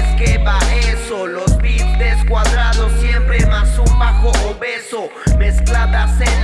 es que va eso. Los beats descuadrados siempre más un bajo obeso. Mezcladas en